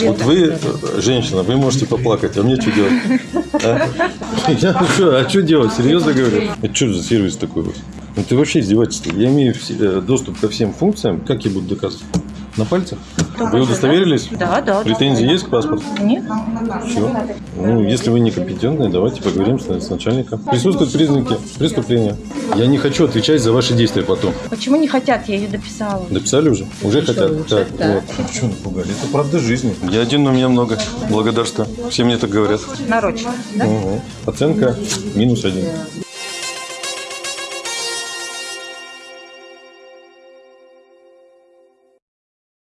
Вот вы, женщина, вы можете поплакать, а мне что делать? А? Ну что, а что делать? Серьезно говорю? Это что за сервис такой вот? Это вообще издевательство. Я имею э, доступ ко всем функциям. Как я буду доказывать? На пальцах? Вы удостоверились? Да, да. Претензии есть к паспорту? Нет. Все. Ну, если вы некомпетентны, давайте поговорим с, с начальником. Присутствуют признаки преступления. Я не хочу отвечать за ваши действия потом. Почему не хотят? Я ее дописала. Дописали уже? Уже хотят. Так, вот. Что напугали? Это правда жизни. Я один, но меня много. Благодарствую. Все мне так говорят. Нарочно. Да? Угу. Оценка минус один.